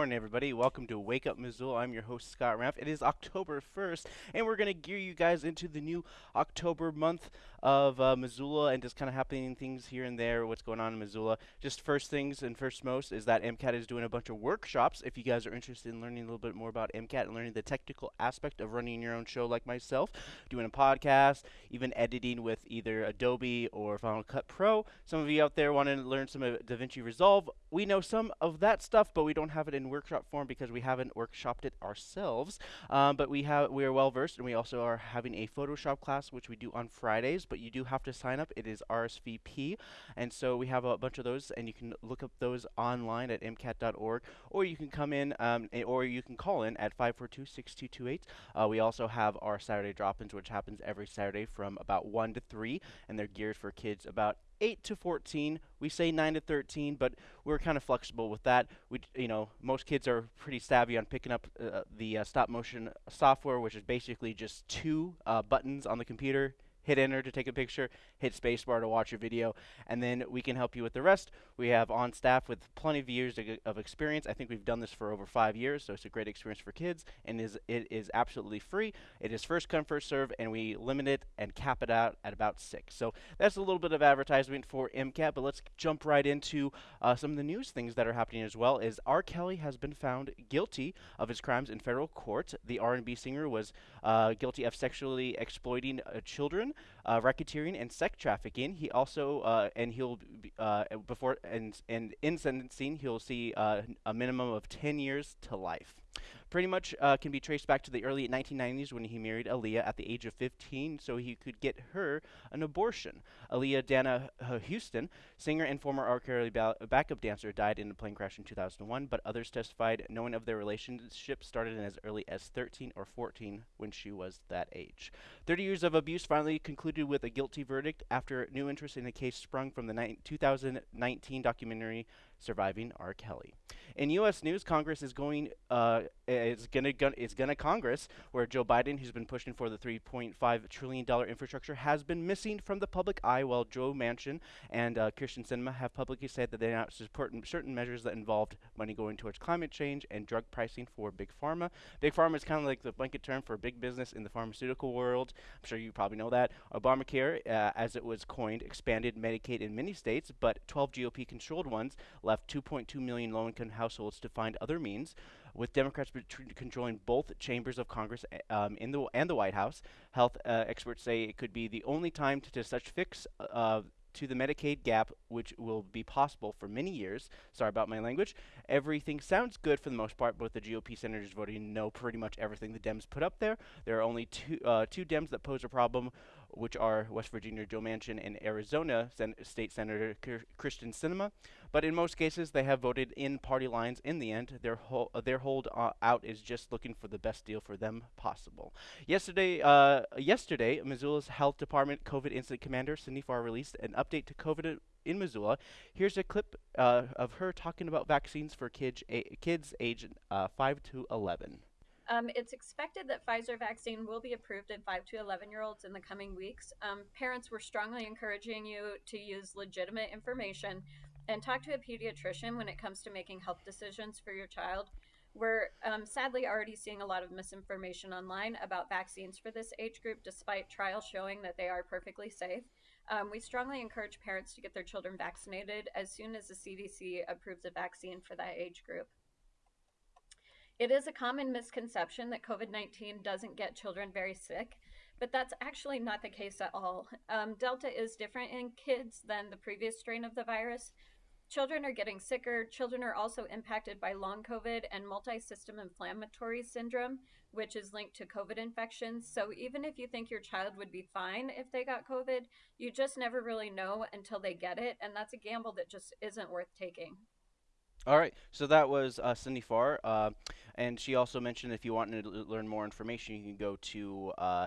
Morning, everybody. Welcome to Wake Up Missoula. I'm your host, Scott Ramp. It is October 1st, and we're going to gear you guys into the new October month of uh, Missoula and just kind of happening things here and there, what's going on in Missoula. Just first things and first most is that MCAT is doing a bunch of workshops. If you guys are interested in learning a little bit more about MCAT and learning the technical aspect of running your own show like myself, doing a podcast, even editing with either Adobe or Final Cut Pro. Some of you out there want to learn some of DaVinci Resolve. We know some of that stuff, but we don't have it in workshop form because we haven't workshopped it ourselves. Um, but we have we are well versed, and we also are having a Photoshop class, which we do on Fridays. But you do have to sign up. It is RSVP, and so we have a bunch of those, and you can look up those online at mcat.org, or you can come in, um, or you can call in at 542-6228. Uh, we also have our Saturday drop-ins, which happens every Saturday from about one to three, and they're geared for kids about 8 to 14. We say 9 to 13, but we're kind of flexible with that. We, you know, most kids are pretty savvy on picking up uh, the uh, stop motion software, which is basically just two uh, buttons on the computer hit enter to take a picture, hit spacebar to watch a video, and then we can help you with the rest. We have on staff with plenty of years of experience. I think we've done this for over five years, so it's a great experience for kids, and is it is absolutely free. It is first come first serve, and we limit it and cap it out at about six. So that's a little bit of advertisement for MCAT, but let's jump right into uh, some of the news things that are happening as well. Is R. Kelly has been found guilty of his crimes in federal court. The R&B singer was uh, guilty of sexually exploiting uh, children uh, racketeering and sex trafficking. He also uh, and he'll uh, before and and in sentencing he'll see uh, a minimum of 10 years to life pretty much uh, can be traced back to the early 1990s when he married Aaliyah at the age of 15 so he could get her an abortion. Aaliyah Dana uh, Houston, singer and former R. Kelly ba backup dancer, died in a plane crash in 2001, but others testified knowing of their relationship started in as early as 13 or 14 when she was that age. 30 years of abuse finally concluded with a guilty verdict after new interest in the case sprung from the 2019 documentary surviving R. Kelly. In U.S. news, Congress is going uh, is gonna gun is gonna Congress where Joe Biden, who's been pushing for the 3.5 trillion dollar infrastructure, has been missing from the public eye, while Joe Manchin and uh, Kyrsten Sinema have publicly said that they're not supporting certain measures that involved money going towards climate change and drug pricing for big pharma. Big pharma is kind of like the blanket term for big business in the pharmaceutical world. I'm sure you probably know that. Obamacare, uh, as it was coined, expanded Medicaid in many states, but 12 GOP-controlled ones left 2.2 million low-income households to find other means. With Democrats controlling both chambers of Congress eh, um, in the and the White House, health uh, experts say it could be the only time to, to such fix uh, to the Medicaid gap, which will be possible for many years. Sorry about my language. Everything sounds good for the most part, but the GOP senators voting no pretty much everything the Dems put up there. There are only two uh, two Dems that pose a problem which are West Virginia Joe Manchin and Arizona Sen State Senator Kyrsten Sinema, But in most cases, they have voted in party lines in the end. Their, ho their hold uh, out is just looking for the best deal for them possible. Yesterday, uh, yesterday, Missoula's Health Department COVID Incident Commander, Cindy Farr, released an update to COVID in Missoula. Here's a clip uh, of her talking about vaccines for kids, kids age uh, 5 to 11. Um, it's expected that Pfizer vaccine will be approved in 5 to 11 year olds in the coming weeks. Um, parents were strongly encouraging you to use legitimate information and talk to a pediatrician when it comes to making health decisions for your child. We're um, sadly already seeing a lot of misinformation online about vaccines for this age group, despite trials showing that they are perfectly safe. Um, we strongly encourage parents to get their children vaccinated as soon as the CDC approves a vaccine for that age group. It is a common misconception that COVID 19 doesn't get children very sick, but that's actually not the case at all. Um, Delta is different in kids than the previous strain of the virus. Children are getting sicker. Children are also impacted by long COVID and multi system inflammatory syndrome, which is linked to COVID infections. So even if you think your child would be fine if they got COVID, you just never really know until they get it. And that's a gamble that just isn't worth taking. All right, so that was uh, Cindy Farr, uh, and she also mentioned if you want to learn more information, you can go to uh,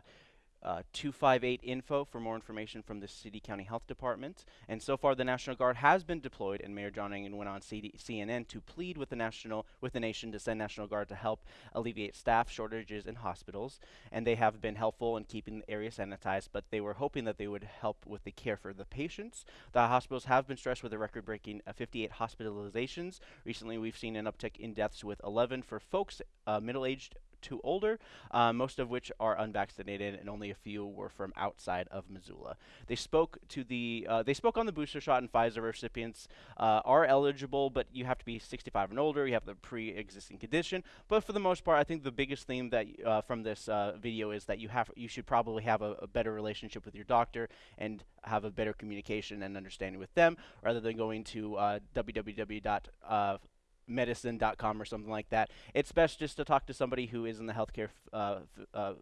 uh, 258 info for more information from the City County Health Department. And so far, the National Guard has been deployed, and Mayor John Engen went on CD- CNN to plead with the national with the nation to send National Guard to help alleviate staff shortages in hospitals. And they have been helpful in keeping the area sanitized, but they were hoping that they would help with the care for the patients. The hospitals have been stressed with a record-breaking uh, 58 hospitalizations. Recently, we've seen an uptick in deaths with 11 for folks uh, middle-aged to older, uh, most of which are unvaccinated, and only a few were from outside of Missoula. They spoke to the uh, they spoke on the booster shot, and Pfizer recipients uh, are eligible, but you have to be 65 and older. You have the pre-existing condition. But for the most part, I think the biggest theme that uh, from this uh, video is that you have you should probably have a, a better relationship with your doctor and have a better communication and understanding with them, rather than going to uh, www medicine.com or something like that. It's best just to talk to somebody who is in the healthcare uh, uh,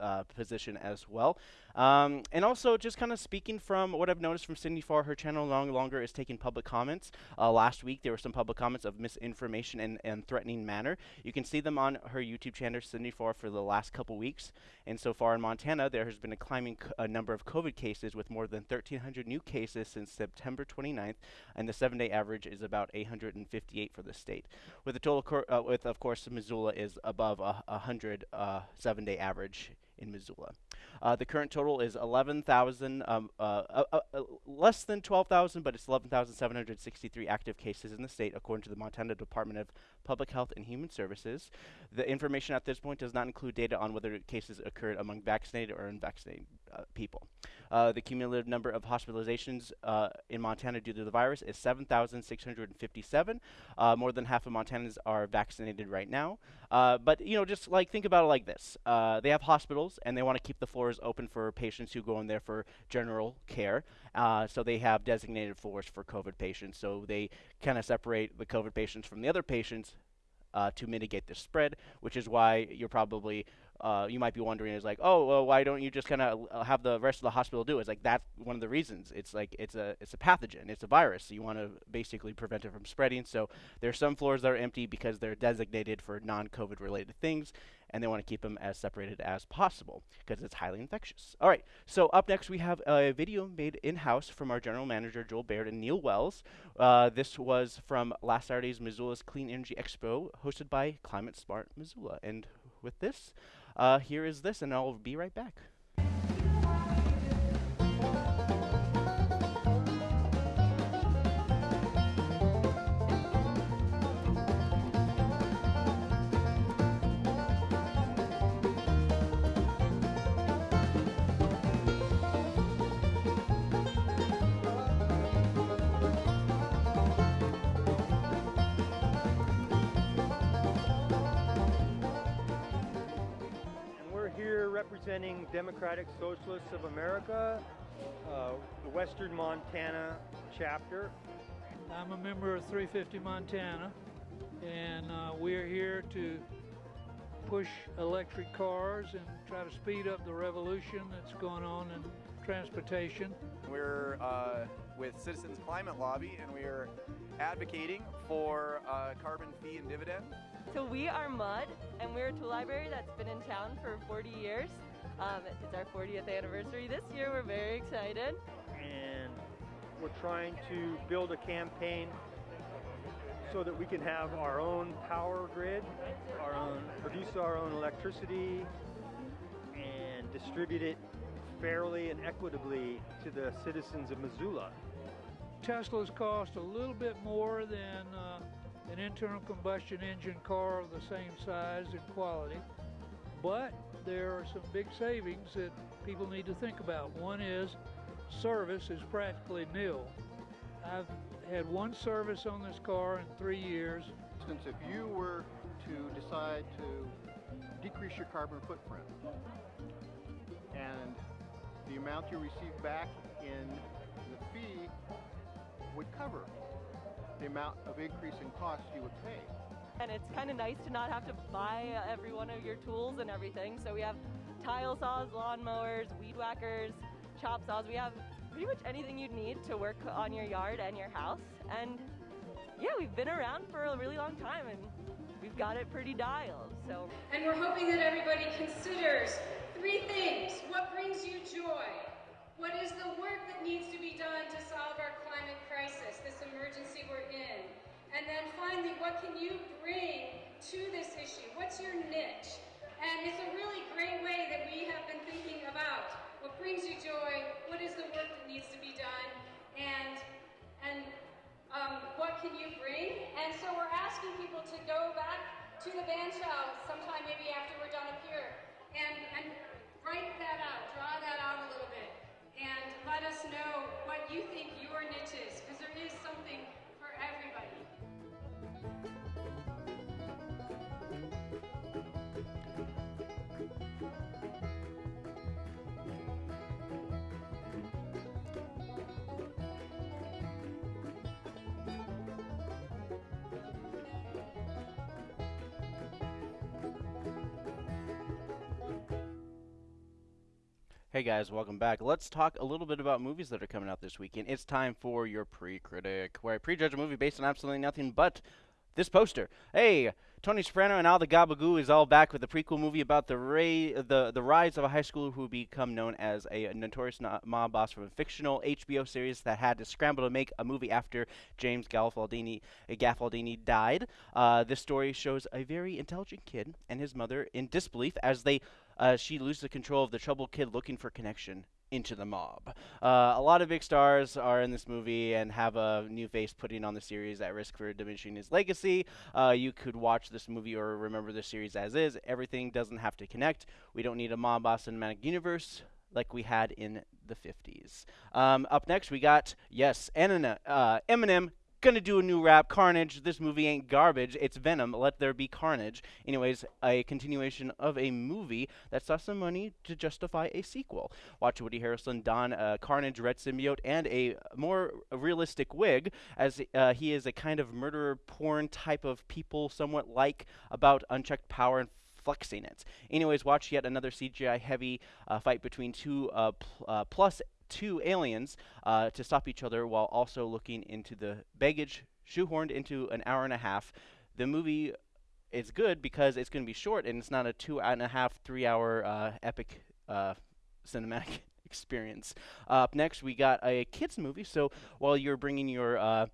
uh, position as well. Um, and also, just kind of speaking from what I've noticed from Cindy Farr, her channel no longer is taking public comments. Uh, last week, there were some public comments of misinformation and, and threatening manner. You can see them on her YouTube channel, Cindy Farr, for the last couple weeks. And so far in Montana, there has been a climbing a number of COVID cases with more than 1,300 new cases since September 29th, and the seven-day average is about 858 for the state. With the total, uh, with of course, Missoula is above a 100 uh, seven-day average in Missoula. Uh, the current total is 11,000, um, uh, uh, uh, less than 12,000, but it's 11,763 active cases in the state, according to the Montana Department of Public Health and Human Services. The information at this point does not include data on whether cases occurred among vaccinated or unvaccinated Uh, people. Uh, the cumulative number of hospitalizations uh, in Montana due to the virus is 7,657. more than half of Montanans are vaccinated right now. but you know, just like think about it like this: they have hospitals and they want to keep the floors open for patients who go in there for general care. Uh, so they have designated floors for COVID patients. So they kind of separate the COVID patients from the other patients uh, to mitigate the spread, which is why you're probably uh, you might be wondering is like, oh, well, why don't you just kind of uh, have the rest of the hospital do it? It's like that's one of the reasons. It's like it's a it's a pathogen, it's a virus. So you want to basically prevent it from spreading. So there are some floors that are empty because they're designated for non-COVID related things, and they want to keep them as separated as possible because it's highly infectious. All right, so up next we have a video made in-house from our general manager Joel Baird and Neil Wells. Uh, this was from last Saturday's Missoula's Clean Energy Expo, hosted by Climate Smart Missoula. And with this, uh, here is this, and I'll be right back. Representing Democratic Socialists of America, uh, the Western Montana chapter. I'm a member of 350 Montana, and uh, we're here to push electric cars and try to speed up the revolution that's going on in transportation. We're uh, with Citizens Climate Lobby, and we are advocating for uh, carbon fee and dividend. So we are Mud, and we're a tool library that's been in town for 40 years. Um, it's our 40th anniversary this year. We're very excited. And we're trying to build a campaign so that we can have our own power grid, our own produce our own electricity, and distribute it fairly and equitably to the citizens of Missoula. Teslas cost a little bit more than uh, an internal combustion engine car of the same size and quality, but there are some big savings that people need to think about. One is service is practically nil. I've had one service on this car in three years. Since if you were to decide to decrease your carbon footprint and the amount you receive back in the fee would cover the amount of increase in cost you would pay and it's kind of nice to not have to buy uh, every one of your tools and everything. So we have tile saws, lawn mowers, weed whackers, chop saws. We have pretty much anything you'd need to work on your yard and your house. And yeah, we've been around for a really long time and we've got it pretty dialed. So And we're hoping that everybody considers Three things. What brings you joy? What is the work that needs to be done to solve our climate crisis, this emergency we're in? And then finally, what can you bring to this issue? What's your niche? And it's a really great way that we have been thinking about what brings you joy, what is the work that needs to be done, and and um, what can you bring? And so we're asking people to go back to the band shell sometime maybe after we're done up here and, and write that out, draw that Hey guys, welcome back. Let's talk a little bit about movies that are coming out this weekend. It's time for your pre-critic, where I prejudge a movie based on absolutely nothing but this poster. Hey, Tony Soprano and Al the Gabagoo is all back with a prequel movie about the ray, the the rise of a high schooler who become known as a notorious no- mob boss from a fictional HBO series that had to scramble to make a movie after James Gaffialdini, Gaffaldini died. Uh, this story shows a very intelligent kid and his mother in disbelief as they uh, she loses control of the troubled kid looking for connection into the mob. Uh, a lot of big stars are in this movie and have a new face putting on the series at risk for diminishing his legacy. Uh, you could watch this movie or remember the series as is. Everything doesn't have to connect. We don't need a mob boss cinematic universe like we had in the 50s. Um, up next, we got, yes, Anna, uh, Eminem gonna do a new rap. Carnage this movie ain't garbage. It's venom. Let there be carnage. Anyways a continuation of a movie that saw some money to justify a sequel. Watch woody harrelson don a carnage red symbiote and a more realistic wig as uh, he is a kind of murderer porn type of people somewhat like about unchecked power and flexing it. Anyways, watch yet another CGI heavy uh, fight between two uh, pl- uh, plus two aliens uh, to stop each other while also looking into the baggage shoehorned into an hour and a half. The movie is good because it's going to be short and it's not a two and a half, three hour uh, epic uh, cinematic experience. up next, we got a kids movie. So while you're bringing your uh,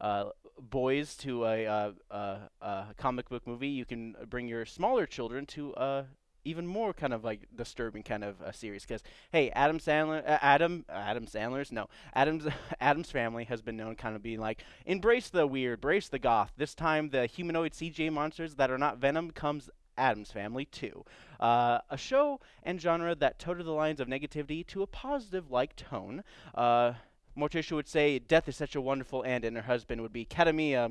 uh, boys to a, uh, comic book movie, you can bring your smaller children to a even more kind of like disturbing kind of a series. Because hey, Adam Sandler, uh, Adam, Adam Sandler's no, Adam's Adam's family has been known kind of being like embrace the weird, embrace the goth. This time, the humanoid CJ monsters that are not Venom comes Addams Family too. Uh, a show and genre that toted the lines of negativity to a positive like tone. Uh, Morticia would say, Death is such a wonderful end, and her husband would be Cara mia,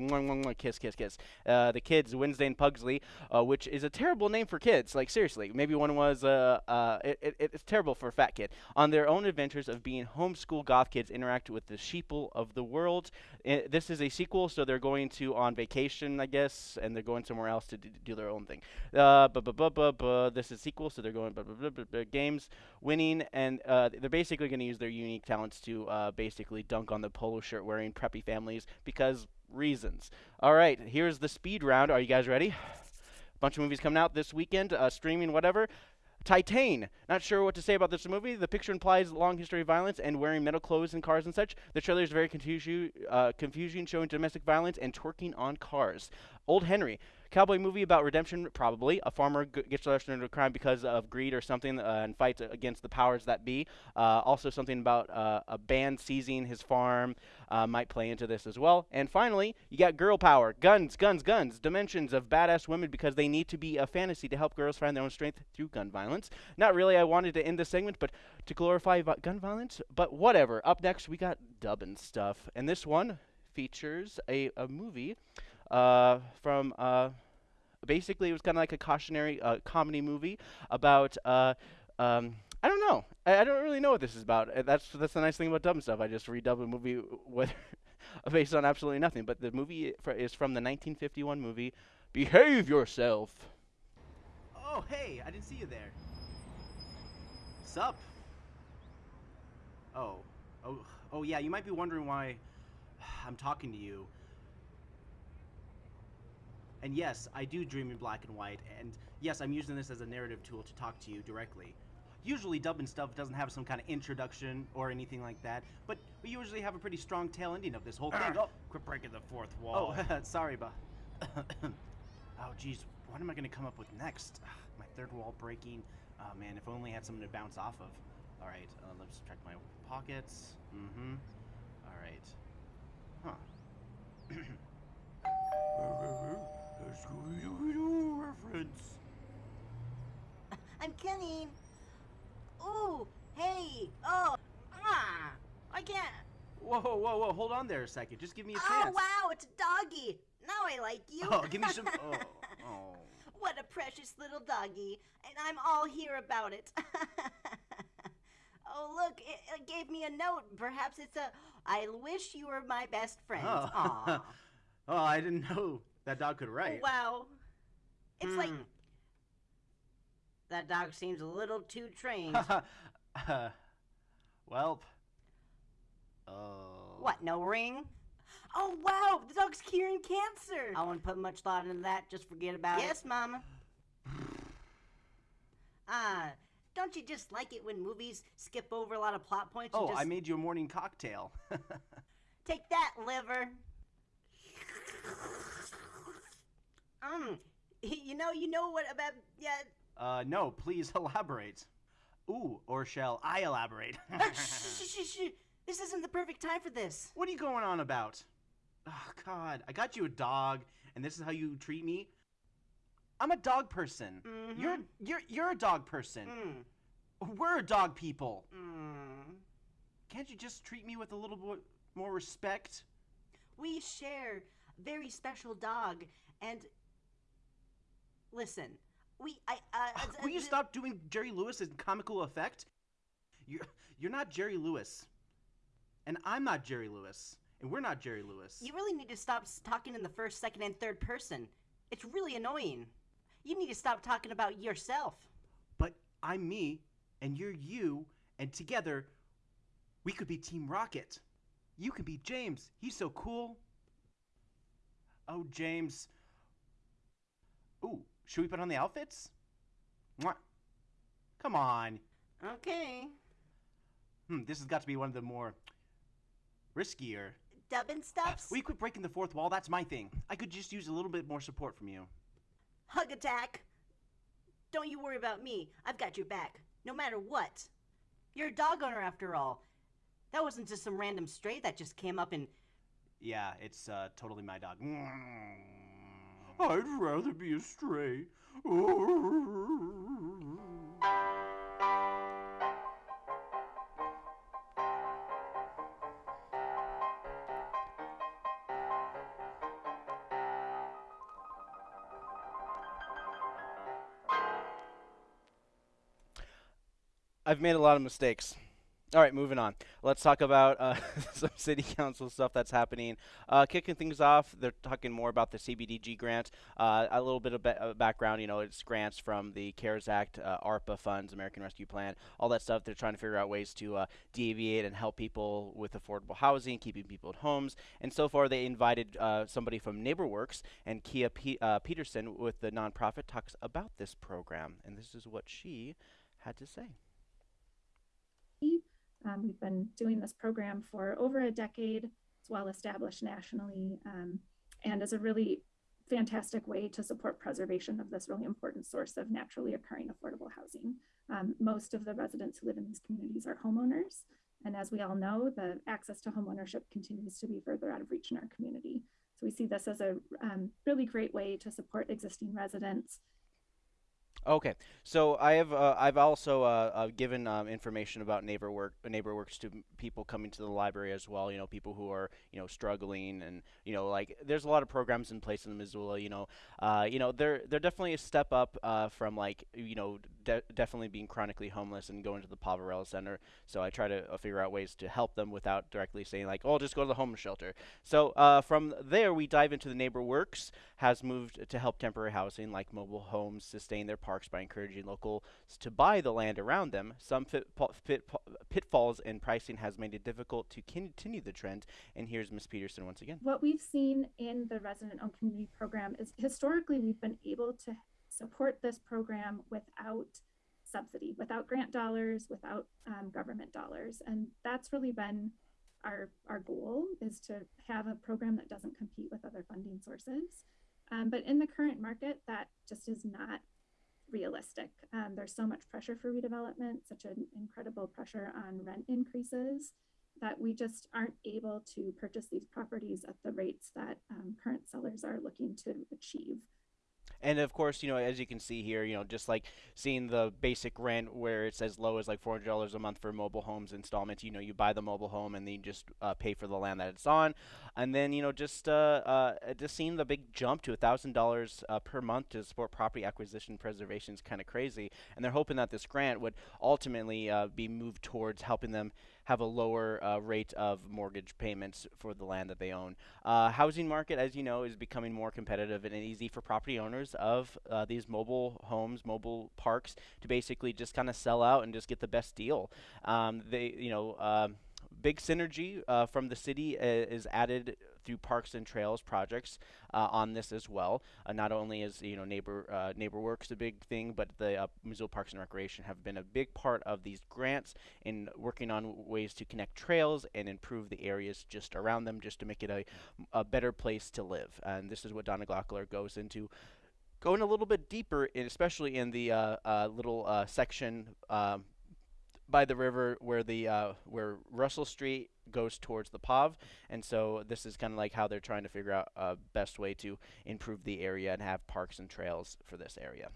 kiss, kiss, kiss. Uh, the kids, Wednesday and Pugsley, uh, which is a terrible name for kids. Like, seriously. Maybe one was, uh, uh, it, it, it's terrible for a fat kid. On their own adventures of being homeschool goth kids interact with the sheeple of the world. I, this is a sequel, so they're going to on vacation, I guess, and they're going somewhere else to do their own thing. Uh, bu- bu- bu- bu- bu- this is sequel, so they're going bu- bu- bu- bu- bu- games, winning, and uh, they're basically going to use their unique talents to uh, basically dunk on the polo shirt wearing preppy families because reasons. All right, here's the speed round. Are you guys ready? Bunch of movies coming out this weekend, uh, streaming, whatever. Titan. Not sure what to say about this movie. The picture implies long history of violence and wearing metal clothes and cars and such. The trailer is very confusi- uh, confusing, showing domestic violence and twerking on cars. Old Henry. Cowboy movie about redemption, probably. A farmer g- gets arrested into a crime because of greed or something uh, and fights against the powers that be. Uh, also, something about uh, a band seizing his farm uh, might play into this as well. And finally, you got girl power. Guns, guns, guns. Dimensions of badass women because they need to be a fantasy to help girls find their own strength through gun violence. Not really, I wanted to end this segment, but to glorify vi- gun violence, but whatever. Up next, we got dubbing stuff. And this one features a, a movie uh, from. Basically, it was kind of like a cautionary uh, comedy movie about. Uh, um, I don't know. I, I don't really know what this is about. Uh, That's that's the nice thing about dubbing stuff. I just redub a movie based on absolutely nothing. But the movie fr- is from the 1951 movie Behave Yourself. Oh, hey, I didn't see you there. Sup? Oh, oh, oh, yeah. You might be wondering why I'm talking to you. And yes, I do dream in black and white. And yes, I'm using this as a narrative tool to talk to you directly. usually Dub and Stuff doesn't have some kind of introduction or anything like that, but we usually have a pretty strong tail ending of this whole thing. Oh, Quit breaking the fourth wall. oh, sorry, but oh, geez, what am I gonna come up with next? My third wall breaking. Oh man, if only I had something to bounce off of. All right, uh, let's check my pockets. Mm-hmm. All right. Huh. Scooby-Doo reference. I'm coming. Ooh, hey, oh, ah, I can't. Whoa, whoa, whoa! Hold on there a second. Just give me a chance. Oh wow, it's a doggy. Now I like you. Oh, give me some. Oh, oh. what a precious little doggy, and I'm all here about it. oh look, it, it gave me a note. Perhaps it's a. I wish you were my best friend. Oh. Oh, I didn't know that dog could write. Wow. It's like Hmm. that dog seems a little too trained. uh, welp. Oh. What, no ring? Oh wow, the dog's curing cancer. I wouldn't put much thought into that. Just forget about it. Yes, Mama. Ah, don't you just like it when movies skip over a lot of plot points? and Oh, just... I made you a morning cocktail. Take that, liver. Um, you know, you know what about yeah. uh, no, please elaborate. Ooh, or shall I elaborate? Ah, shh, shh, shh, shh. This isn't the perfect time for this. What are you going on about? Oh God, I got you a dog, and this is how you treat me. I'm a dog person. Mm-hmm. You're you're you're a dog person. Mm. We're a dog people. Mm. Can't you just treat me with a little bit more respect? We share a very special dog, and listen, we I uh, Will you stop doing Jerry Lewis as comical effect? You're you're not Jerry Lewis, and I'm not Jerry Lewis, and we're not Jerry Lewis. You really need to stop talking in the first, second, and third person. It's really annoying. You need to stop talking about yourself. But I'm me, and you're you, and together, we could be Team Rocket. You can be James. He's so cool. Oh, James. Ooh, should we put on the outfits? Mwah. Come on. Okay. Hmm, this has got to be one of the more riskier. Dubbin stops. We quit breaking the fourth wall. That's my thing. I could just use a little bit more support from you. Hug attack. Don't you worry about me. I've got your back, no matter what. You're a dog owner after all. That wasn't just some random stray that just came up and. Yeah, it's uh, totally my dog. I'd rather be a stray. I've made a lot of mistakes. All right, moving on. Let's talk about uh, some city council stuff that's happening. Uh, kicking things off, they're talking more about the CBDG grant. Uh, a little bit of ba- background, you know, it's grants from the CARES Act, uh, ARPA funds, American Rescue Plan, all that stuff. They're trying to figure out ways to uh, deviate and help people with affordable housing, keeping people at homes. And so far, they invited uh, somebody from NeighborWorks and Kia P- Peterson with the nonprofit talks about this program. And this is what she had to say. Um, we've been doing this program for over a decade. It's well established nationally um, and is a really fantastic way to support preservation of this really important source of naturally occurring affordable housing. Um, most of the residents who live in these communities are homeowners. And as we all know, the access to homeownership continues to be further out of reach in our community. So we see this as a um, really great way to support existing residents Okay, so I have uh, I've also uh, uh, given um, information about neighbor work neighbor works to people coming to the library as well. You know, people who are you know struggling and you know like there's a lot of programs in place in Missoula. You know, uh, you know they're they're definitely a step up uh, from like you know de- definitely being chronically homeless and going to the Poverello Center. So I try to uh, figure out ways to help them without directly saying like oh just go to the homeless shelter. So from there we dive into the neighbor works has moved to help temporary housing like mobile homes sustain their parks by encouraging locals to buy the land around them. Some fit, fit, pitfalls in pricing has made it difficult to continue the trend. And here's Ms. Peterson once again. What we've seen in the resident owned community program is historically we've been able to support this program without subsidy, without grant dollars, without um, government dollars. And that's really been our, our goal is to have a program that doesn't compete with other funding sources. Um, but in the current market, that just is not realistic. Um, there's so much pressure for redevelopment, such an incredible pressure on rent increases that we just aren't able to purchase these properties at the rates that um, current sellers are looking to achieve. And of course, you know, as you can see here, you know, just like seeing the basic rent where it's as low as like $400 a month for mobile homes installments, you know, you buy the mobile home and then you just uh, pay for the land that it's on. And then, you know, just uh, uh, just seeing the big jump to $1,000 uh, per month to support property acquisition preservation is kind of crazy. And they're hoping that this grant would ultimately uh, be moved towards helping them have a lower uh, rate of mortgage payments for the land that they own. Uh, housing market, as you know, is becoming more competitive and easy for property owners of uh, these mobile homes, mobile parks, to basically just kind of sell out and just get the best deal. Um, they, you know. Um, big synergy uh, from the city uh, is added through parks and trails projects uh, on this as well. Uh, not only is you know neighbor uh, neighbor works a big thing, but the uh, Missoula Parks and Recreation have been a big part of these grants in working on ways to connect trails and improve the areas just around them, just to make it a, a better place to live. And this is what Donna Gaukler goes into going a little bit deeper, in, especially in the uh, little section um, by the river where the uh, where Russell Street goes towards the Pav, and so this is kind of like how they're trying to figure out a best way to improve the area and have parks and trails for this area.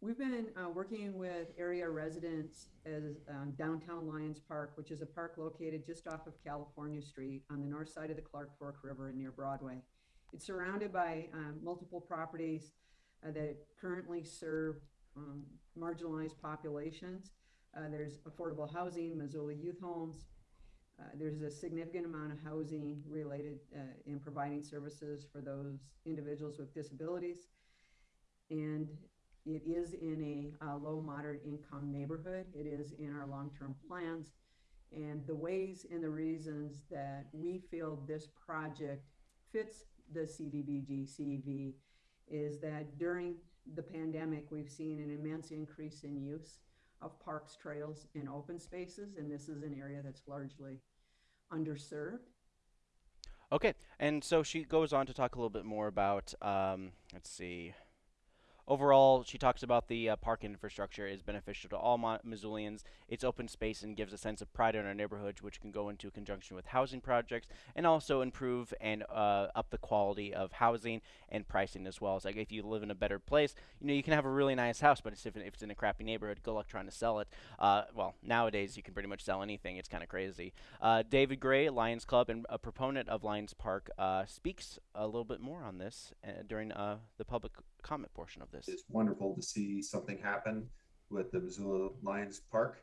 We've been uh, working with area residents as um, downtown Lions Park, which is a park located just off of California Street on the north side of the Clark Fork River and near Broadway. It's surrounded by um, multiple properties uh, that currently serve um, marginalized populations. Uh, there's affordable housing, Missoula youth homes, uh, there's a significant amount of housing related uh, in providing services for those individuals with disabilities. And it is in a, low moderate income neighborhood. It is in our long-term plans. And the ways and the reasons that we feel this project fits the CDBG CEV is that during the pandemic, we've seen an immense increase in use of parks, trails, and open spaces, and this is an area that's largely underserved. Okay, and so she goes on to talk a little bit more about, um, let's see, Overall, she talks about the uh, park infrastructure is beneficial to all Mo- Missoulians. It's open space and gives a sense of pride in our neighborhoods, which can go into conjunction with housing projects and also improve and uh, up the quality of housing and pricing as well. It's like if you live in a better place, you know you can have a really nice house, but if, if it's in a crappy neighborhood, good luck trying to sell it. Uh, well, nowadays you can pretty much sell anything. It's kind of crazy. Uh, David Gray, Lions Club and a proponent of Lions Park, uh, speaks a little bit more on this uh, during the public comment portion of this. It's wonderful to see something happen with the Missoula Lions Park.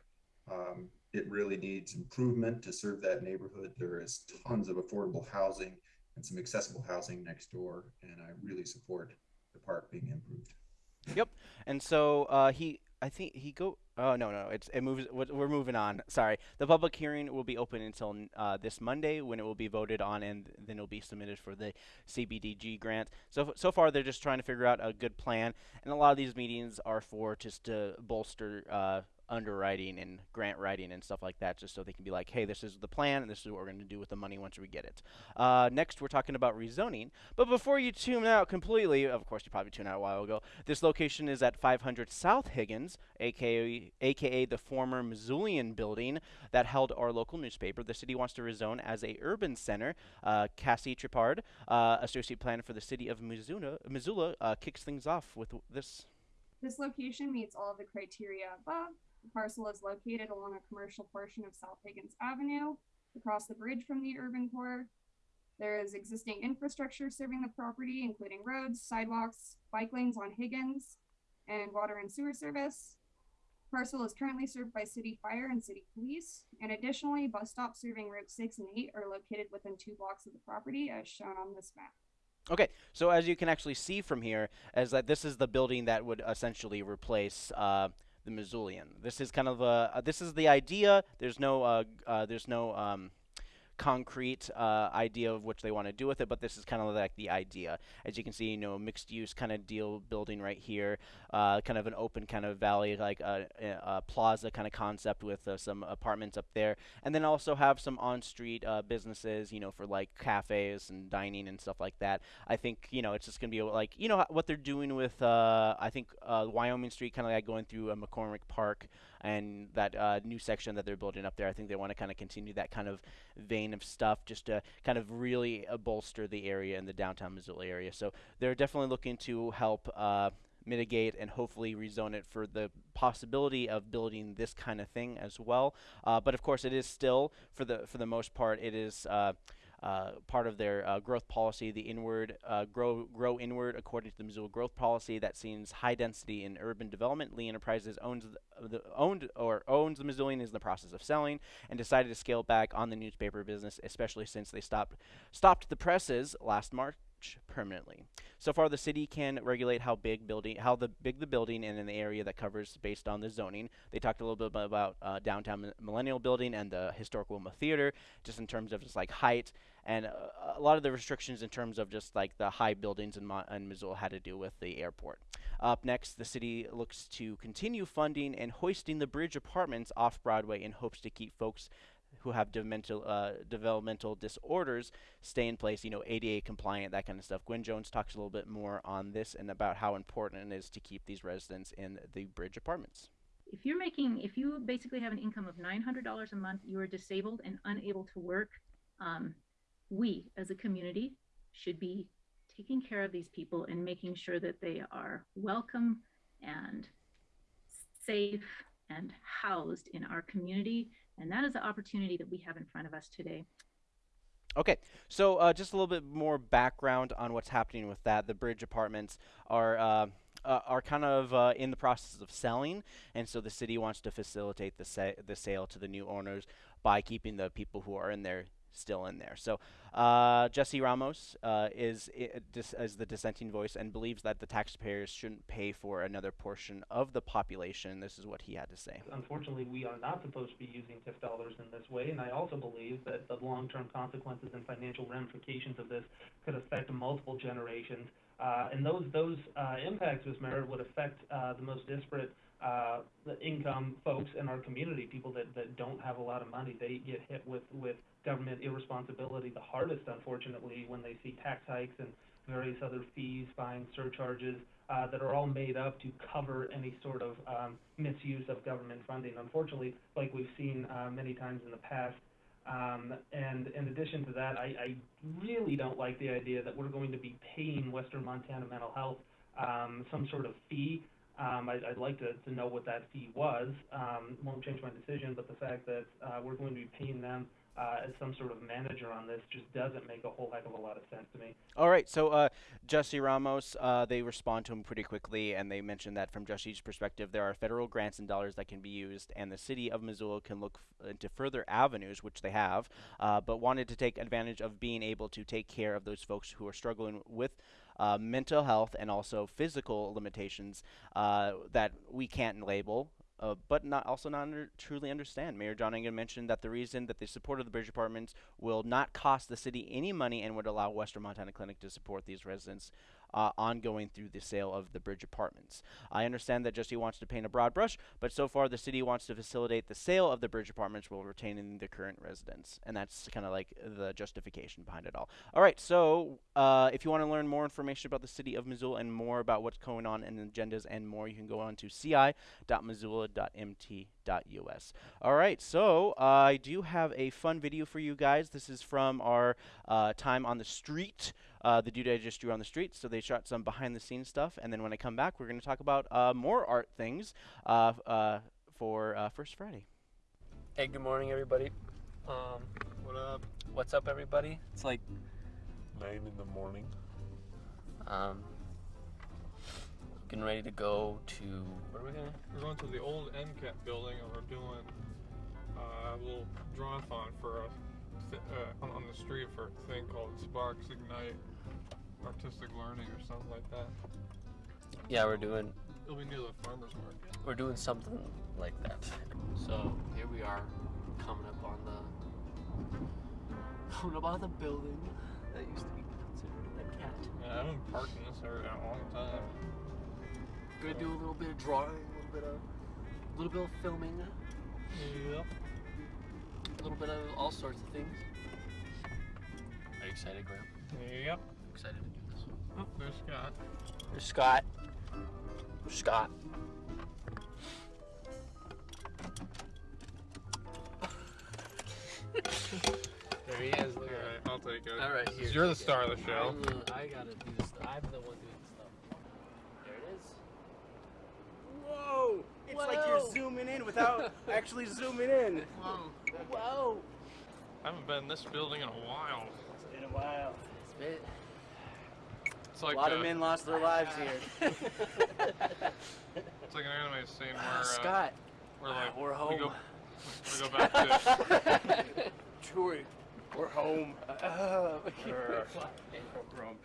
Um, it really needs improvement to serve that neighborhood. There is tons of affordable housing and some accessible housing next door, and I really support the park being improved. Yep. And so uh, he I think he go. Oh no, no, it's it moves. We're moving on. Sorry. The public hearing will be open until uh, this Monday when it will be voted on, and then it'll be submitted for the CBDG grant. So so far, they're just trying to figure out a good plan, and a lot of these meetings are for just to bolster uh, underwriting and grant writing and stuff like that, just so they can be like, hey, this is the plan, and this is what we're going to do with the money once we get it. Uh, next, we're talking about rezoning. But before you tune out completely, of course, you probably tuned out a while ago, this location is at 500 South Higgins, aka, AKA the former Missoulian building that held our local newspaper. The city wants to rezone as a urban center. Uh, Cassie Tripard, uh, associate planner for the city of Missoula, uh, kicks things off with this. This location meets all of the criteria above the parcel is located along a commercial portion of South Higgins Avenue, across the bridge from the urban core. There is existing infrastructure serving the property, including roads, sidewalks, bike lanes on Higgins, and water and sewer service. Parcel is currently served by city fire and city police, and additionally, bus stops serving Route 6 and 8 are located within two blocks of the property, as shown on this map. Okay, so as you can actually see from here, is that this is the building that would essentially replace uh, the Missoulian. This is kind of a uh, this is the idea. There's no uh, uh, there's no um, concrete uh, idea of which they want to do with it, but this is kind of like the idea. As you can see, you know, mixed use kind of deal building right here, uh, kind of an open kind of valley, like a, a plaza kind of concept with uh, some apartments up there, and then also have some on-street uh, businesses, you know, for like cafes and dining and stuff like that. I think you know it's just gonna be like you know what they're doing with uh, I think uh, Wyoming Street, kind of like going through McCormick Park and that uh, new section that they're building up there. I think they want to kind of continue that kind of vein of stuff just to kind of really uh, bolster the area in the downtown Missoula area. So they're definitely looking to help uh, mitigate and hopefully rezone it for the possibility of building this kind of thing as well. Uh, but of course, it is still for the for the most part, it is. Uh, uh, part of their uh, growth policy, the inward uh, grow grow inward, according to the Missoula growth policy that sees high density in urban development. Lee Enterprises owns the, the owned or owns the Missoulian is in the process of selling and decided to scale back on the newspaper business, especially since they stopped stopped the presses last March permanently. So far, the city can regulate how big building, how the big the building and in the area that covers based on the zoning. They talked a little bit about uh, downtown Millennial Building and the historic Wilma Theater, just in terms of just like height and uh, a lot of the restrictions in terms of just like the high buildings in, Mo- in Missoula had to do with the airport. Up next, the city looks to continue funding and hoisting the bridge apartments off Broadway in hopes to keep folks who have developmental uh, developmental disorders stay in place, you know, ADA compliant, that kind of stuff. Gwen Jones talks a little bit more on this and about how important it is to keep these residents in the bridge apartments. If you're making, if you basically have an income of $900 a month, you are disabled and unable to work, um, we as a community should be taking care of these people and making sure that they are welcome and safe and housed in our community. And that is the opportunity that we have in front of us today. Okay, so uh, just a little bit more background on what's happening with that. The bridge apartments are. Uh, uh, are kind of uh, in the process of selling, and so the city wants to facilitate the, sa- the sale to the new owners by keeping the people who are in there still in there. So uh, Jesse Ramos uh, is, is the dissenting voice and believes that the taxpayers shouldn't pay for another portion of the population. This is what he had to say. Unfortunately, we are not supposed to be using TIF dollars in this way, and I also believe that the long-term consequences and financial ramifications of this could affect multiple generations. Uh, and those those uh, impacts, Ms. Merritt, would affect uh, the most disparate uh, the income folks in our community, people that, that don't have a lot of money, they get hit with, with government irresponsibility the hardest, unfortunately, when they see tax hikes and various other fees, fines, surcharges uh, that are all made up to cover any sort of um, misuse of government funding. Unfortunately, like we've seen uh, many times in the past. Um, and in addition to that, I, I really don't like the idea that we're going to be paying Western Montana Mental Health um, some sort of fee um, I, I'd like to, to know what that fee was. Um, won't change my decision, but the fact that uh, we're going to be paying them uh, as some sort of manager on this just doesn't make a whole heck of a lot of sense to me. All right, so uh, Jesse Ramos, uh, they respond to him pretty quickly, and they mention that from Jesse's perspective, there are federal grants and dollars that can be used, and the city of Missoula can look into further avenues, which they have, uh, but wanted to take advantage of being able to take care of those folks who are struggling with uh, mental health and also physical limitations uh, that we can't label. Uh, but not also not under, truly understand. Mayor John Engen mentioned that the reason that they supported the bridge apartments will not cost the city any money and would allow Western Montana Clinic to support these residents uh, ongoing through the sale of the bridge apartments. I understand that Jesse wants to paint a broad brush, but so far the city wants to facilitate the sale of the bridge apartments while retaining the current residents, and that's kind of like the justification behind it all. All right, so uh, if you want to learn more information about the city of Missoula and more about what's going on in agendas and more, you can go on to ci.missoula.mt.us. All right, so uh, I do have a fun video for you guys. This is from our uh, time on the street uh, the dude I just drew on the street. So they shot some behind the scenes stuff. And then when I come back, we're going to talk about uh, more art things uh, uh for uh, First Friday. Hey, good morning, everybody. Um, what up? What's up, everybody? It's like nine in the morning. Um, getting ready to go to where are we going? We're going to the old MCAT building, and we're doing uh, a little drawathon for us uh, on the street for a thing called Sparks Ignite artistic learning or something like that. Yeah, we're doing. It'll be near the farmers market. We're doing something like that. So here we are, coming up on the Don't know about the building that used to be considered a cat. Yeah, I've been parked in this area a long time. Gonna do a little bit of drawing, a little bit of, a little bit of filming. Yep. A little bit of all sorts of things. Are you excited, Graham? Yep. Excited to do this. Oh, there's Scott. There's Scott. Scott. there he is. Look Alright, I'll take it. All right, here. You're the star of the show. I'm I gotta do this. I'm the one doing the stuff. There it is. Whoa! It's like you're zooming in without actually zooming in. Whoa. Whoa. I haven't been in this building in a while. It's been a while. It's been. It's like a lot uh, of men lost their lives here. It's like an anime scene where uh, Scott. We're like we're We home. go, we go back to. Chewie, we're home. Uh, Grr. Grump.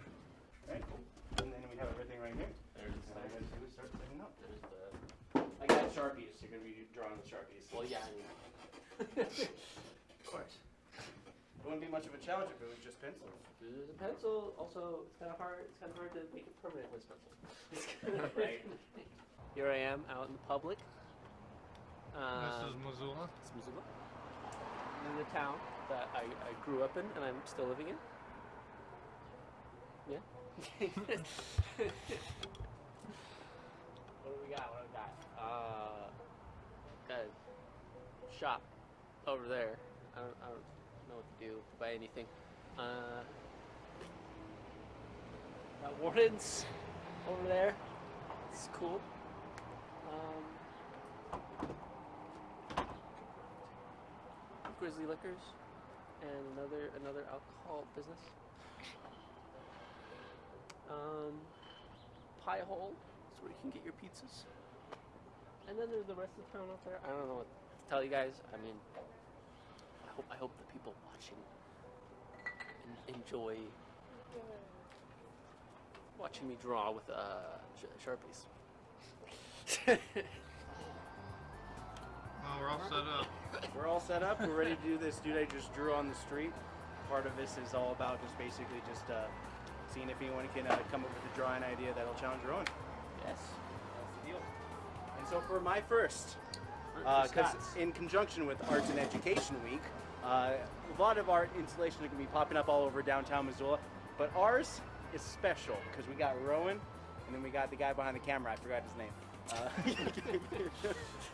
Right. And then we have everything right here. There's All I gotta start setting up. There's the. I got sharpies. You're gonna be drawing with sharpies. Well, yeah. I mean, of course. It wouldn't be much of a challenge if it was just pencils. the pencil also it's kind of hard. It's kind of hard to make it permanent with pencil. Right. Here I am out in the public. Uh, this is Missoula. It's Missoula. In the town that I, I grew up in and I'm still living in. Yeah. what do we got? What do we got? Uh, got a shop over there. I don't, I don't know what to do buy anything. Uh, got wardens over there. It's cool. Um, Grizzly Liquors and another another alcohol business. Um, Pie Hole is where you can get your pizzas. And then there's the rest of the town out there. I don't know what to tell you guys. I mean, hope I hope the people watching enjoy watching me draw with uh, sh- sharpies. Oh, we're all set up. We're all set up. We're ready to do this. Dude, I just drew on the street. Part of this is all about just basically just uh, seeing if anyone can uh, come up with a drawing idea that'll challenge your own. Yes. That's the deal. And so for my first, For- for because Scott's. in conjunction with Arts and Education Week, uh, a lot of art installations are going to be popping up all over downtown Missoula, but ours is special because we got Rowan, and then we got the guy behind the camera. I forgot his name.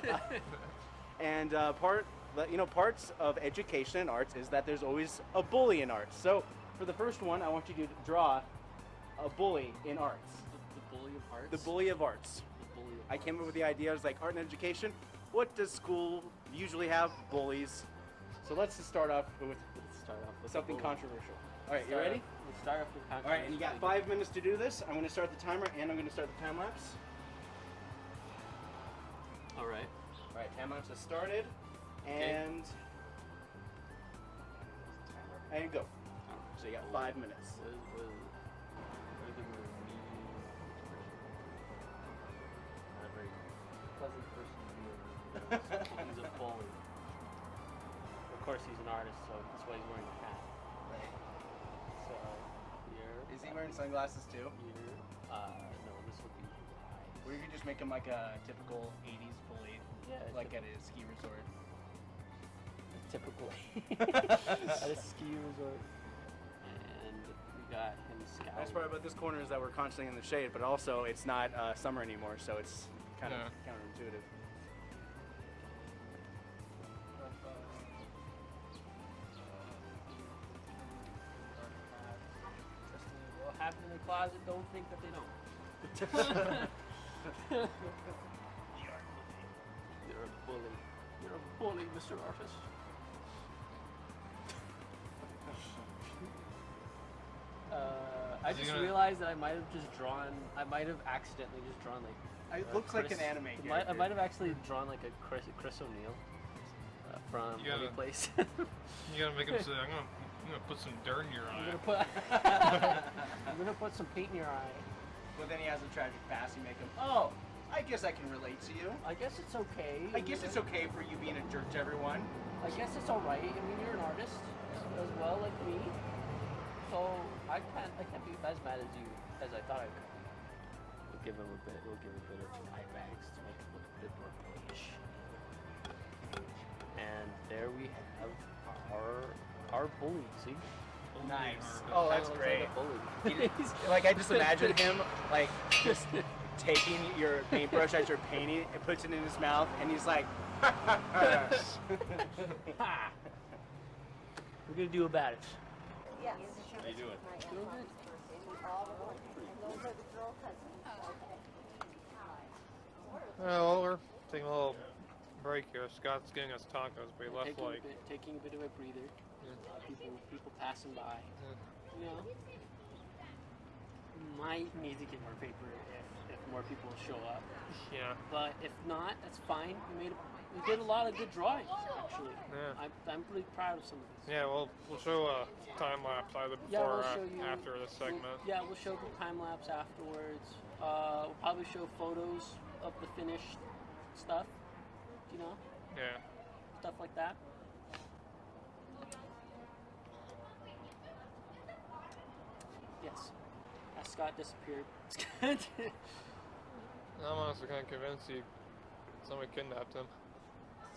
Uh, and uh, part, you know, parts of education and arts is that there's always a bully in arts. So for the first one, I want you to draw a bully in arts. The bully of arts. The bully of arts. Bully of I came up with the idea. I was like, art and education. What does school usually have? Bullies. So let's just start off with Let's start off with something controversial. All right, you ready? off- Let's start off with controversial. All right, and you got five minutes to do this. I'm going to start the timer, and I'm going to start the time lapse. All right. All right, time lapse has started, Okay. and and go. So you got five minutes. Was, was, Reagan was me. Not a very pleasant person to be around. He's a bully. Of course, he's an artist, so that's why he's wearing a hat. So here. Is he wearing sunglasses too? Here. Uh, no, this would be his. Or you could just make him like a typical '80s bully, Yeah, like typ- at a ski resort. Typically. At a ski resort. And we got him scouting. Nice part about this corner is that we're constantly in the shade, but also it's not uh, summer anymore, so it's kind Yeah. of counterintuitive. Closet, don't think that they don't. You're a bully. You're a bully, Mr. Artist. Uh, I Is just gonna- realized that I might have just drawn. I might have accidentally just drawn like. It uh, looks like an anime I might, I might have actually drawn like a Chris, Chris O'Neill uh, from You Any gotta- Place. You gotta make him say, I'm gonna, I'm gonna put some dirt in your eye. I'm eye. gonna put. I'm gonna put some paint in your eye. But then he has a tragic past. You make him. Oh, I guess I can relate to you. I guess it's okay. I guess it's okay for you being a jerk to everyone. I guess it's all right. I mean, you're an artist as well, like me. So I can't I can't be as mad as you as I thought I could. We'll give him a bit. We'll give him a bit of eye bags to make it look a bit more boyish. And there we have our our bully. See. Nice. Oh, that's looks great. Like, a bully. He- like I just imagine him like just taking your paintbrush as you're painting and puts it in his mouth, and he's like, We're gonna do about it. Yes. How you doing? Doing good. Oh, well, we're taking a little break here. Scott's getting us tacos, but he left taking, like a bit, taking a bit of a breather. People people passing by. You know. Might need to get more paper if, if more people show up. Yeah. But if not, that's fine. We made a, we did a lot of good drawings actually. Yeah. I'm, I'm pretty proud of some of these. Yeah, well, we'll show a time lapse either before Yeah, we'll or show you after we'll- segment. yeah, we'll show the time lapse afterwards. Uh, we'll probably show photos of the finished stuff. You know, Yeah. stuff like that. Yes. Scott disappeared. I'm honestly kind of convinced he somebody kidnapped him.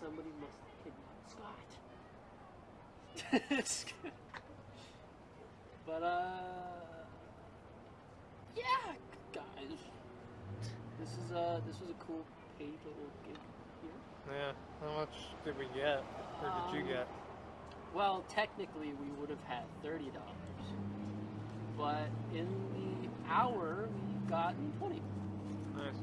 Somebody must have kidnapped Scott. but uh, yeah, guys, this is uh, this was a cool paint little gig here. Yeah. How much did we get? Or did you Um, get? Well, technically, we would have had thirty dollars, but in the hour we gotten twenty. Nice.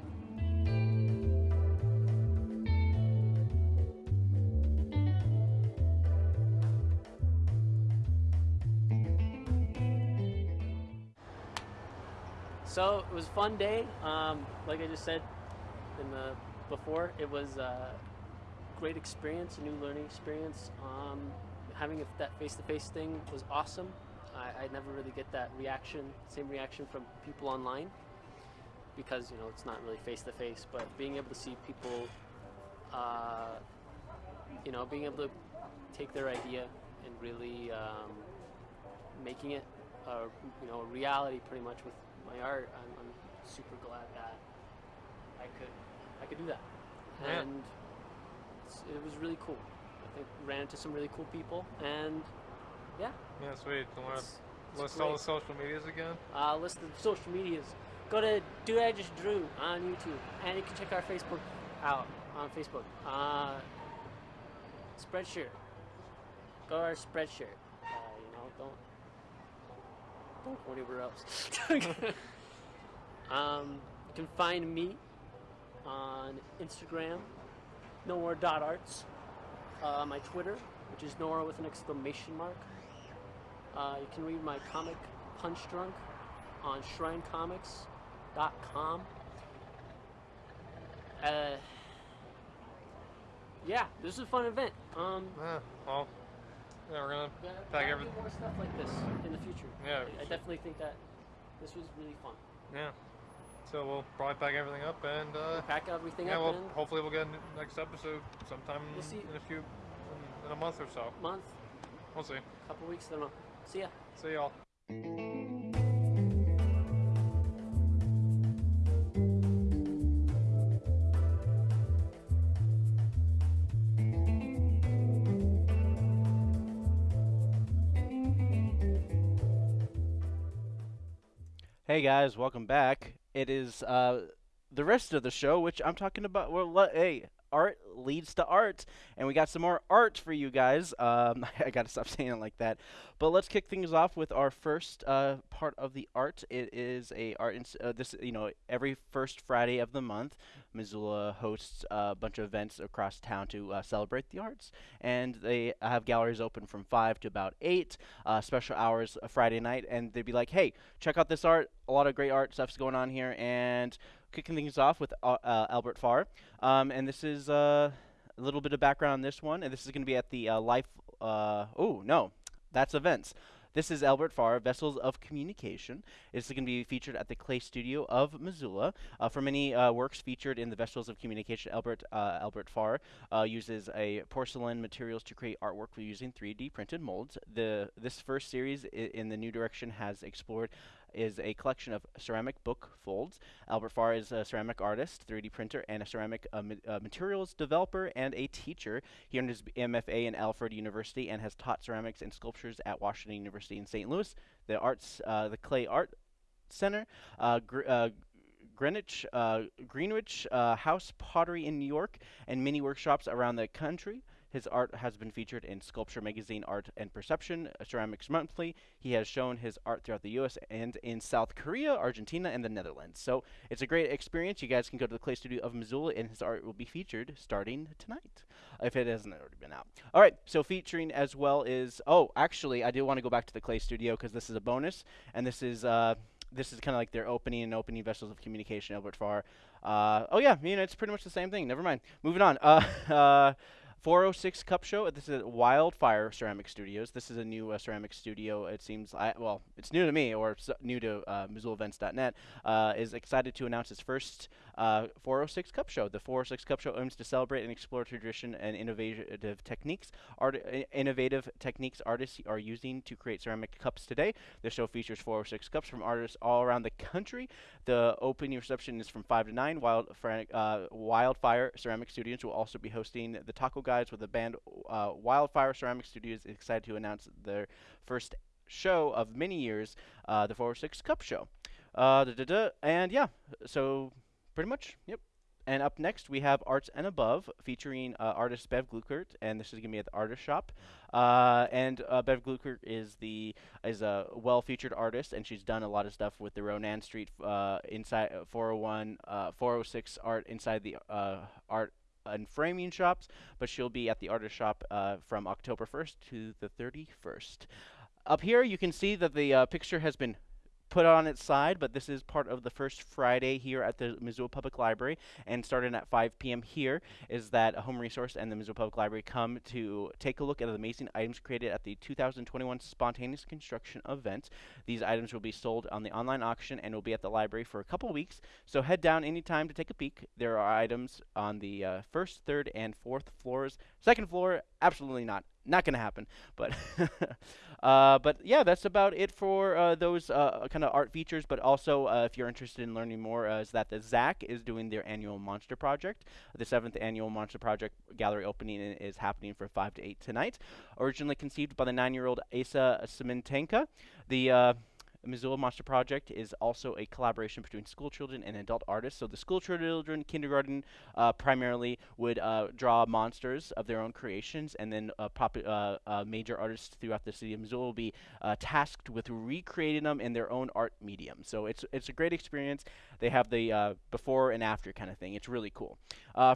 So it was a fun day. Um, like I just said in the before, it was a great experience, a new learning experience. Um, having that face-to-face thing was awesome. I, I never really get that reaction, same reaction from people online, because you know it's not really face-to-face. But being able to see people, uh, you know, being able to take their idea and really um, making it, a, you know, a reality pretty much with my art. I'm, I'm super glad that I could, I could do that, Yeah. and it was really cool. I think ran into some really cool people, and yeah. Yeah, sweet. You want to list all the social medias again? Uh, list of social medias. Go to Dude I Just Drew on YouTube, and you can check our Facebook out on Facebook. Uh, Spreadshirt. Go to our Spreadshirt. Uh, you know, don't don't go anywhere else. um, you can find me on Instagram, nowhere.arts. Uh, my Twitter, which is nowhere with an exclamation mark. Uh, you can read my comic Punch Drunk on shrinecomics.com. Uh, yeah, this is a fun event. Um, Yeah, well, yeah, we're gonna pack everything. more stuff like this in the future. Yeah, I, I definitely think that this was really fun. Yeah. So we'll probably pack everything up and uh, pack everything yeah, up well, and- hopefully we'll get next episode sometime We'll in a few in a month or so. Month, We'll see. A couple weeks, I don't know. See ya. See y'all. Hey guys, welcome back. It is uh, the rest of the show, which I'm talking about. Well, le- hey, art leads to art, and we got some more art for you guys. Um, I gotta stop saying it like that. But let's kick things off with our first uh, part of the art. It is a art. Uh, this you know every first Friday of the month, Missoula hosts a bunch of events across town to uh, celebrate the arts, and they have galleries open from five to about eight. Uh, special hours uh, Friday night, and they'd be like, "Hey, check out this art. A lot of great art stuff's going on here." And kicking things off with uh, uh, Albert Farr, um, and this is uh, a little bit of background on this one, and this is going to be at the uh, Life. Oh no, that's events. This is Albert Farr, Vessels of Communication. It's going to be featured at the Clay Studio of Missoula. Uh, for many uh, works featured in the Vessels of Communication, Albert uh, Albert Farr uh, uses a porcelain materials to create artwork using 3D printed molds. The this first series in the new direction has explored is a collection of ceramic book folds. Albert Farr is a ceramic artist, 3D printer, and a ceramic uh, ma uh, materials developer and a teacher. He earned his MFA in Alfred University and has taught ceramics and sculptures at Washington University in St. Louis. The arts, uh, the Clay Art Center, uh, gr uh, Greenwich, uh, Greenwich House Pottery in New York, and many workshops around the country. His art has been featured in Sculpture Magazine Art and Perception, Ceramics Monthly. He has shown his art throughout the US and in South Korea, Argentina, and the Netherlands. So it's a great experience. You guys can go to the Clay Studio of Missoula, and his art will be featured starting tonight, if it hasn't already been out. All right, so featuring as well is, oh, actually, I do want to go back to the Clay Studio because this is a bonus, and this is, uh, this is kind of like their opening and opening vessels of communication, Albert Farr. Uh, oh yeah, I mean, it's pretty much the same thing. Never mind. Moving on. Uh, uh 406 Cup Show. This is at Wildfire Ceramic Studios. This is a new uh, ceramic studio. It seems, I, well, it's new to me or new to uh, MissoulaEvents.net. Uh, is excited to announce its first uh, 406 Cup Show. The 406 Cup Show aims to celebrate and explore tradition and innovative techniques. Art, innovative techniques artists are using to create ceramic cups today. The show features 406 cups from artists all around the country. The opening reception is from 5 to 9. Wild, uh, Wildfire Ceramic Studios will also be hosting the Taco Guy guys with the band uh, Wildfire Ceramic Studios excited to announce their first show of many years, uh, the 406 Cup Show. Uh. And yeah, so pretty much, yep. And up next, we have Arts and Above, featuring uh, artist Bev Glueckert, and this is going to be at the Artist Shop. Uh, and uh, Bev Glueckert is the is a well-featured artist, and she's done a lot of stuff with the Ronan Street uh, inside uh, 401, uh, 406 art inside the art and framing shops, but she'll be at the artist shop uh, from October 1st to the 31st. Up here, you can see that the uh, picture has been put on its side, but this is part of the first Friday here at the Missoula Public Library, and starting at 5 p.m. here is that a home resource and the Missoula Public Library come to take a look at the amazing items created at the 2021 Spontaneous Construction event. These items will be sold on the online auction and will be at the library for a couple weeks, so head down anytime to take a peek. There are items on the uh, first, third, and fourth floors. Second floor, absolutely not not going to happen. But uh, but yeah, that's about it for uh, those uh, kind of art features. But also, uh, if you're interested in learning more, uh, is that the ZACC is doing their annual Monster Project. The seventh annual Monster Project gallery opening is happening for five to eight tonight. Originally conceived by the nine-year-old Asa Smetanka, the uh, Missoula Monster Project is also a collaboration between school children and adult artists. So the school children, kindergarten, uh, primarily would uh, draw monsters of their own creations, and then uh, uh, uh, major artists throughout the city of Missoula will be uh, tasked with recreating them in their own art medium. So it's it's a great experience. They have the before and after kind of thing. It's really cool.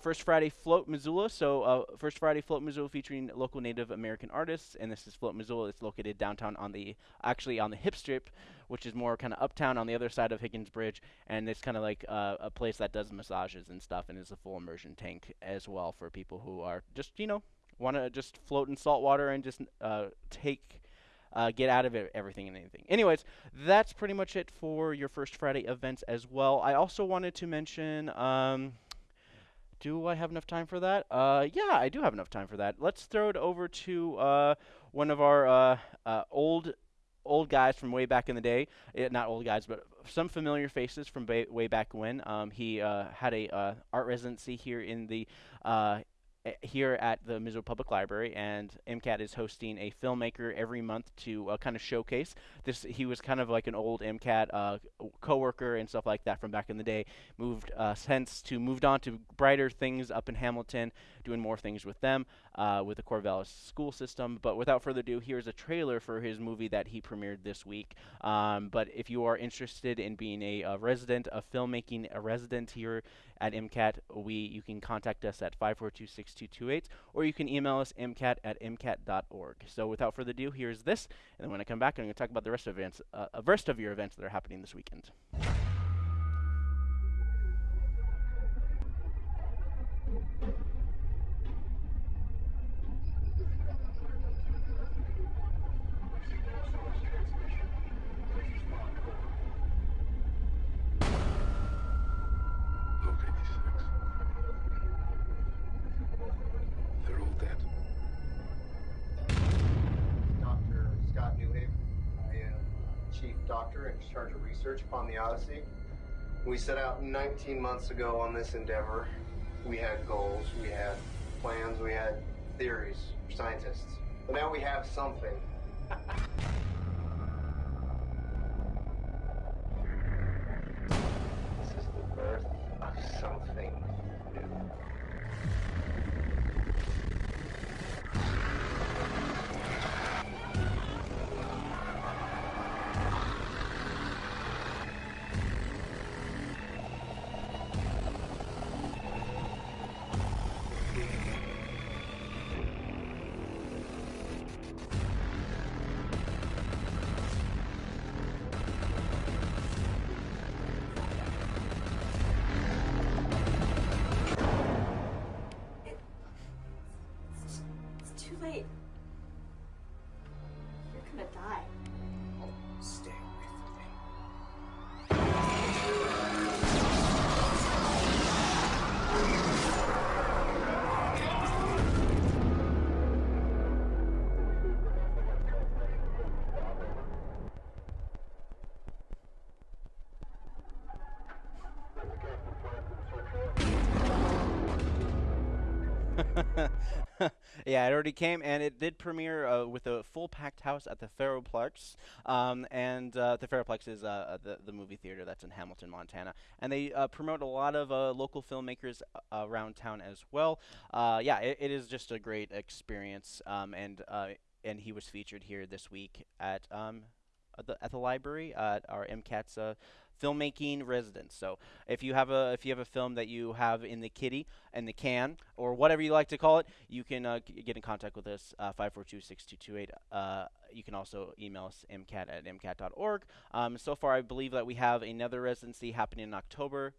First Friday Float Missoula. So First Friday Float Missoula featuring local Native American artists, and this is Float Missoula. It's located downtown on the actually on the Hip Strip which is more kind of uptown on the other side of Higgins Bridge, and it's kind of like uh, a place that does massages and stuff, and is a full immersion tank as well for people who are just you know want to just float in salt water and just uh, take. Uh, get out of it everything and anything. Anyways, that's pretty much it for your first Friday events as well. I also wanted to mention. Um, do I have enough time for that? Uh, yeah, I do have enough time for that. Let's throw it over to uh, one of our uh, uh old old guys from way back in the day. It, not old guys, but some familiar faces from ba- way back when. Um, he uh, had a uh, art residency here in the uh, here at the Missoula Public Library, and MCAT is hosting a filmmaker every month to uh, kind of showcase this. He was kind of like an old MCAT uh, coworker and stuff like that from back in the day. Moved uh, since to moved on to brighter things up in Hamilton, doing more things with them uh, with the Corvallis school system. But without further ado, here's a trailer for his movie that he premiered this week. Um, but if you are interested in being a, a, resident of filmmaking, a resident here at MCAT, we you can contact us at 542-6228, or you can email us mcat at mcat.org. So without further ado, here's this, and then when I come back, I'm going to talk about the rest of events, uh, rest of your events that are happening this weekend. Upon the Odyssey. We set out 19 months ago on this endeavor. We had goals, we had plans, we had theories scientists. But now we have something. this is the birth of something yeah, it already came, and it did premiere uh, with a full packed house at the Ferroplex. Um, and uh, the Ferroplex is uh, uh, the the movie theater that's in Hamilton, Montana, and they uh, promote a lot of uh, local filmmakers around town as well. Yeah, it, it is just a great experience, um, and and he was featured here this week at um, at the at the library at our MCAT's filmmaking residence. So if you have a if you have a film that you have in the kitty and the can or whatever you like to call it, you can uh, get in contact with us uh, 542-6228. Uh, you can also email us mcat at mcat.org. Um, so far, I believe that we have another residency happening in October.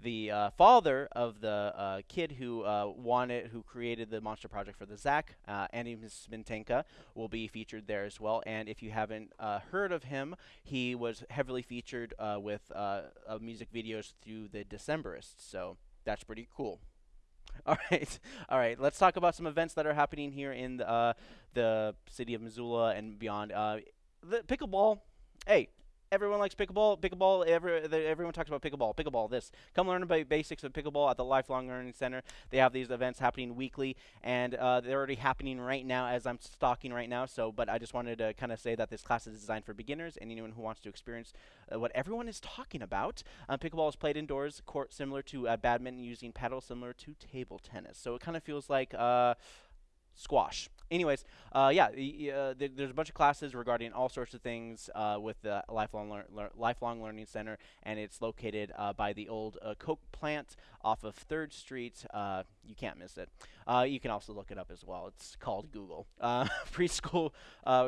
The uh, father of the uh, kid who uh, wanted, who created the monster project for the ZACC, uh, Andy Smetanka, will be featured there as well. And if you haven't uh, heard of him, he was heavily featured uh, with uh, music videos through the Decemberists. So that's pretty cool. All right, all right. Let's talk about some events that are happening here in the, the city of Missoula and beyond. The pickleball. Hey, everyone likes pickleball. Pickleball. Every, the, everyone talks about pickleball. Pickleball. This. Come learn about basics of pickleball at the Lifelong Learning Center. They have these events happening weekly, and uh, they're already happening right now as I'm stalking right now. So, but I just wanted to kind of say that this class is designed for beginners and anyone who wants to experience uh, what everyone is talking about. Um, pickleball is played indoors, court similar to uh, badminton, using paddles similar to table tennis. So it kind of feels like. Uh, squash. Anyways, uh, yeah, uh, th- there's a bunch of classes regarding all sorts of things uh, with the Lifelong Lear- Lear- Lifelong Learning Center, and it's located uh, by the old uh, Coke plant off of Third Street. Uh, you can't miss it. You can also look it up as well. It's called Google Preschool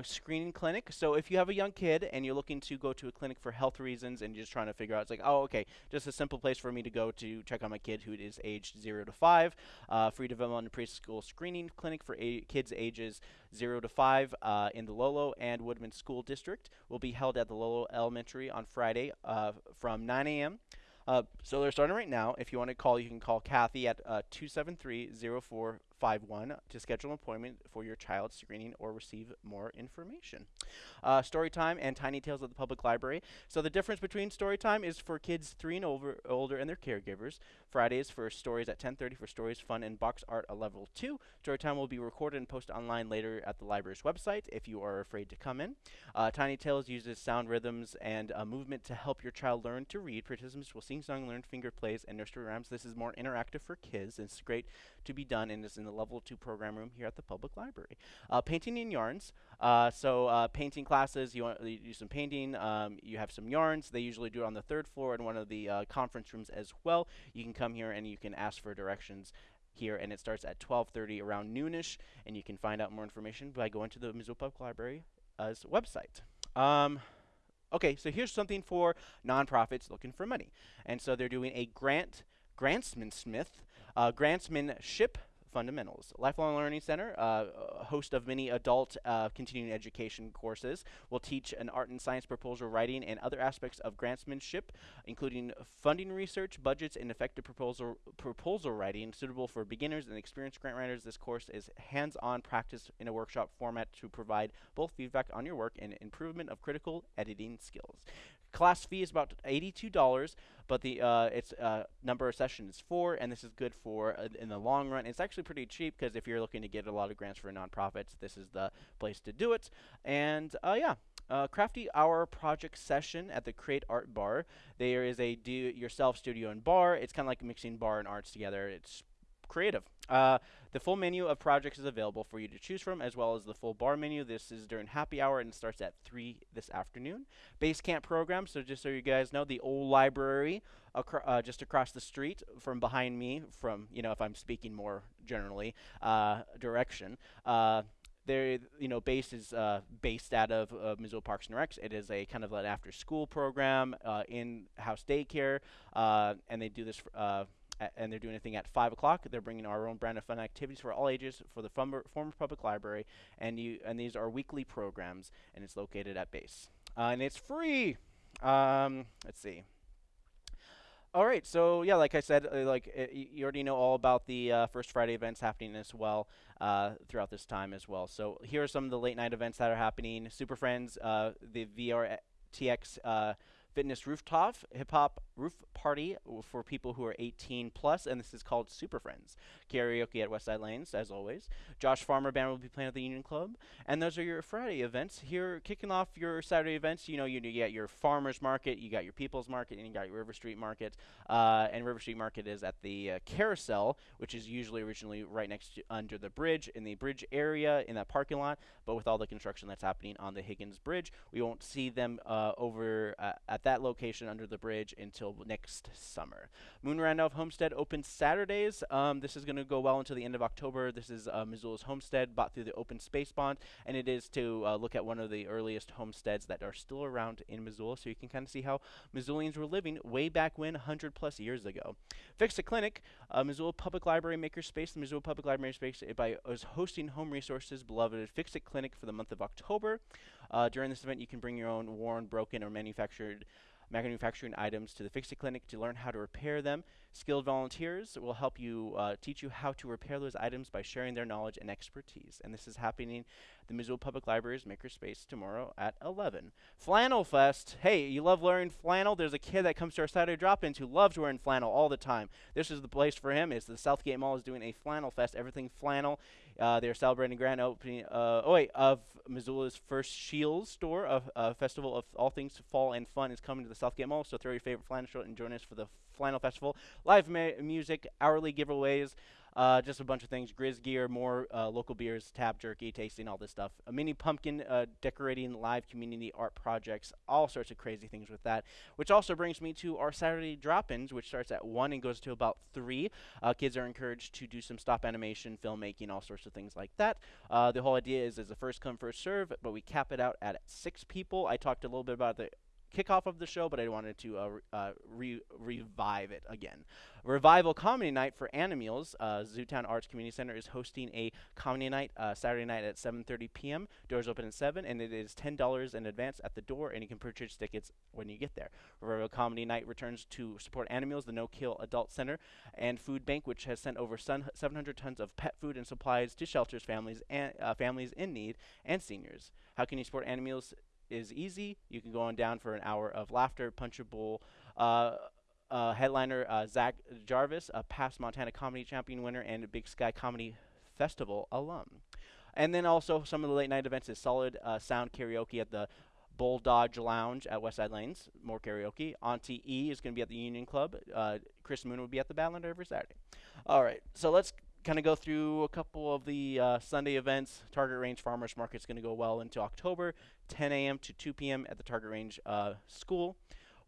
Screening Clinic. So if you have a young kid and you're looking to go to a clinic for health reasons and you're just trying to figure out, it's like, oh, okay, just a simple place for me to go to check on my kid who is aged zero to five. Free development preschool screening clinic for kids ages zero to five uh, in the Lolo and Woodman School District will be held at the Lolo Elementary on Friday uh, from 9 a.m. Uh, so they're starting right now. If you want to call, you can call Kathy at uh, 273-0451 to schedule an appointment for your child's screening or receive more information. Uh, story time and Tiny Tales at the Public Library. So the difference between story time is for kids three and over, older and their caregivers. Fridays for stories at 10:30 for stories, fun, and box art at level two. Story time will be recorded and posted online later at the library's website if you are afraid to come in. Uh, Tiny Tales uses sound rhythms and uh, movement to help your child learn to read. Participants will sing song, learn finger plays, and nursery rhymes. This is more interactive for kids. It's great to be done and is in the level two program room here at the public library. Uh, painting and yarns. Uh, so uh, painting classes, you want do some painting. Um, you have some yarns. They usually do it on the third floor in one of the uh, conference rooms as well. You can come here and you can ask for directions here, and it starts at 12:30 around noonish. And you can find out more information by going to the Missoula Public Library's website. Um, Okay, so here's something for nonprofits looking for money. And so they're doing a grant, Grantsman Smith, uh, Grantsmanship fundamentals. Lifelong Learning Center, uh, host of many adult uh, continuing education courses, will teach an art and science proposal writing and other aspects of grantsmanship, including funding research, budgets, and effective proposal proposal writing suitable for beginners and experienced grant writers. This course is hands-on practice in a workshop format to provide both feedback on your work and improvement of critical editing skills. Class fee is about $82, but the uh, its uh, number of sessions is four, and this is good for uh, in the long run. It's actually pretty cheap because if you're looking to get a lot of grants for nonprofits, this is the place to do it. And uh, yeah. Uh, crafty Hour project session at the Create Art Bar. There is a do-yourself studio and bar. It's kind of like mixing bar and arts together. It's creative. Uh, the full menu of projects is available for you to choose from, as well as the full bar menu. This is during happy hour and starts at 3 this afternoon. Base camp program, so just so you guys know, the old library uh, just across the street from behind me, from, you know, if I'm speaking more generally, uh, direction. Uh, there, you know, base is uh, based out of Missoula Parks and Recs. It is a kind of an after-school program, uh, in-house daycare, and they do this. Uh, and they're doing a thing at 5 o'clock. They're bringing our own brand of fun activities for all ages for the former, public library, and you and these are weekly programs, and it's located at base, uh, and it's free. Um, let's see. All right, so yeah, like I said, uh, like uh, you already know all about the uh, First Friday events happening as well uh, throughout this time as well. So here are some of the late night events that are happening. Super Friends, uh, the VRTX uh, Fitness Rooftop Hip Hop Roof Party for people who are 18 plus, and this is called Super Friends. Karaoke at Westside Lanes, as always. Josh Farmer Band will be playing at the Union Club, and those are your Friday events. Here, kicking off your Saturday events, you know, you, you got your Farmers Market, you got your People's Market, and you got your River Street Market. Uh, and River Street Market is at the uh, Carousel, which is usually originally right next to under the bridge in the bridge area in that parking lot. But with all the construction that's happening on the Higgins Bridge, we won't see them uh, over uh, at that location under the bridge until next summer. Moon Randolph Homestead opens Saturdays. Um, this is going to go well until the end of October. This is uh, Missoula's homestead bought through the Open Space Bond, and it is to uh, look at one of the earliest homesteads that are still around in Missoula, so you can kind of see how Missoulians were living way back when, 100 plus years ago. Fix a Clinic, uh, Missoula Public Library Makerspace. The Missoula Public Library Space by, is hosting home resources beloved Fix It Clinic for the month of October. Uh, during this event, you can bring your own worn, broken, or manufactured manufacturing items to the Fix-It Clinic to learn how to repair them. Skilled volunteers will help you uh, teach you how to repair those items by sharing their knowledge and expertise. And this is happening the Missoula Public Library's Makerspace tomorrow at 11. Flannel Fest. Hey, you love wearing flannel? There's a kid that comes to our Saturday drop-ins who loves wearing flannel all the time. This is the place for him. Is the Southgate Mall is doing a flannel fest. Everything flannel. Uh, they're celebrating grand opening. Uh, oh wait, of Missoula's first Scheels store. A uh, festival of all things fall and fun is coming to the Southgate Mall. So throw your favorite flannel shirt and join us for the Flannel Festival. Live music, hourly giveaways. Uh, just a bunch of things, Grizz gear, more uh, local beers, tap jerky, tasting, all this stuff. A mini pumpkin uh, decorating live community art projects, all sorts of crazy things with that. Which also brings me to our Saturday drop-ins, which starts at 1 and goes to about 3. Uh, kids are encouraged to do some stop animation, filmmaking, all sorts of things like that. Uh, the whole idea is as a first come, first serve, but we cap it out at 6 people. I talked a little bit about the kickoff of the show, but I wanted to uh, uh, re revive it again. Revival Comedy Night for Animals. Uh, Zootown Arts Community Center is hosting a comedy night uh, Saturday night at 7:30 p.m. Doors open at 7, and it is $10 in advance at the door, and you can purchase tickets when you get there. Revival Comedy Night returns to support Animals, the No Kill Adult Center, and Food Bank, which has sent over 700 tons of pet food and supplies to shelters, families, and uh, families in need, and seniors. How can you support Animals? Is easy. You can go on down for an hour of laughter, punchable. Uh, uh, headliner uh, Zach Jarvis, a past Montana Comedy Champion winner and a Big Sky Comedy Festival alum. And then also some of the late night events is solid uh, sound karaoke at the Bull Dodge Lounge at Westside Lanes, more karaoke. Auntie E is going to be at the Union Club. Uh, Chris Moon will be at the Badlander every Saturday. All right, so let's kind of go through a couple of the uh, Sunday events. Target Range Farmers Market is going to go well into October, 10 a.m. to 2 p.m. at the Target Range uh, School.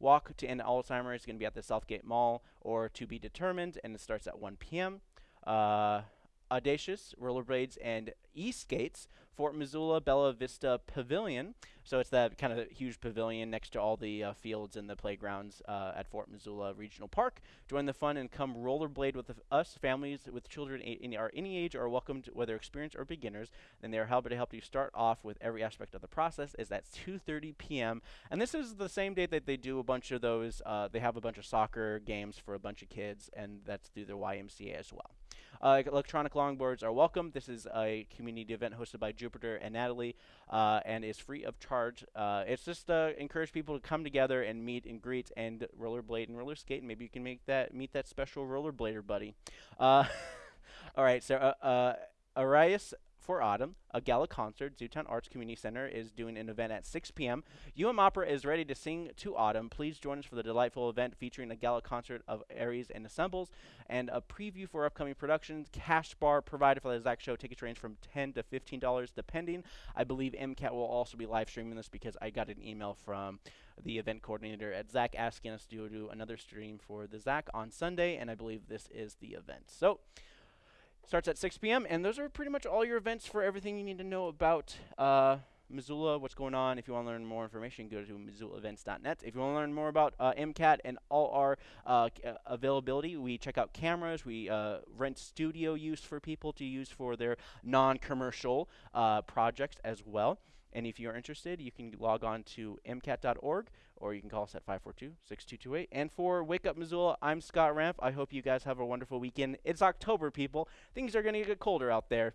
Walk to End Alzheimer's is going to be at the Southgate Mall or to be determined, and it starts at 1 p.m. Uh, Audacious, Rollerblades, and E-Skates, Fort Missoula Bella Vista Pavilion. So it's that kind of huge pavilion next to all the uh, fields and the playgrounds uh, at Fort Missoula Regional Park. Join the fun and come rollerblade with us. Families with children in are any age are welcomed, whether experienced or beginners. And they are happy to help you start off with every aspect of the process. Is at 2:30 p.m. And this is the same day that they do a bunch of those. Uh, they have a bunch of soccer games for a bunch of kids, and that's through their YMCA as well. Uh, electronic longboards are welcome. This is a community event hosted by Jupiter and Natalie, uh, and is free of charge. Uh, it's just uh, encourage people to come together and meet and greet and rollerblade and roller skate. And maybe you can make that meet that special rollerblader buddy. Uh, all right, so uh, Arias for autumn, a gala concert. Zootown Arts Community Center is doing an event at 6 p.m. UM Opera is ready to sing to autumn. Please join us for the delightful event featuring a gala concert of Arias and Assembles and a preview for upcoming productions. Cash bar provided for the ZACC Show. Tickets range from 10 to $15 depending. I believe MCAT will also be live streaming this because I got an email from the event coordinator at ZACC asking us to do another stream for the ZACC on Sunday, and I believe this is the event. So, starts at 6 p.m. And those are pretty much all your events for everything you need to know about uh, Missoula, what's going on. If you want to learn more information, go to missoulaevents.net. If you want to learn more about uh, MCAT and all our uh, uh, availability, we check out cameras. We uh, rent studio use for people to use for their non-commercial uh, projects as well. And if you're interested, you can log on to mcat.org or you can call us at 542-6228. And for Wake Up Missoula, I'm Scott Ramp. I hope you guys have a wonderful weekend. It's October, people. Things are going to get colder out there.